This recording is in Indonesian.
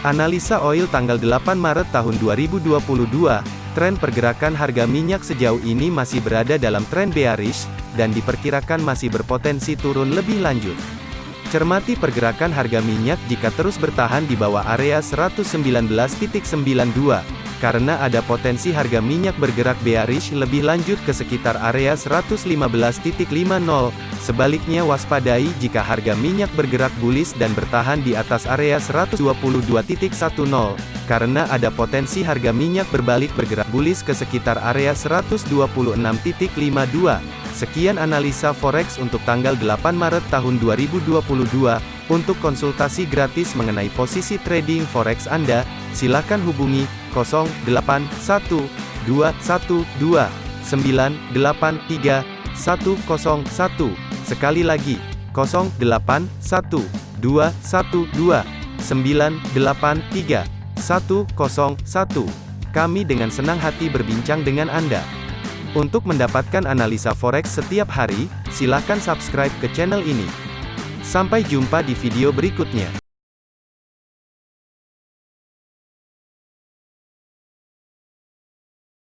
Analisa oil tanggal 8 Maret tahun 2022, tren pergerakan harga minyak sejauh ini masih berada dalam tren bearish, dan diperkirakan masih berpotensi turun lebih lanjut. Cermati pergerakan harga minyak jika terus bertahan di bawah area 119.92, karena ada potensi harga minyak bergerak bearish lebih lanjut ke sekitar area 115.50. Sebaliknya waspadai jika harga minyak bergerak bullish dan bertahan di atas area 122.10, karena ada potensi harga minyak berbalik bergerak bullish ke sekitar area 126.52. Sekian analisa forex untuk tanggal 8 Maret tahun 2022. Untuk konsultasi gratis mengenai posisi trading forex Anda, silakan hubungi 081212983101. Sekali lagi, 081212983101. Kami dengan senang hati berbincang dengan Anda. Untuk mendapatkan analisa forex setiap hari, silakan subscribe ke channel ini. Sampai jumpa di video berikutnya.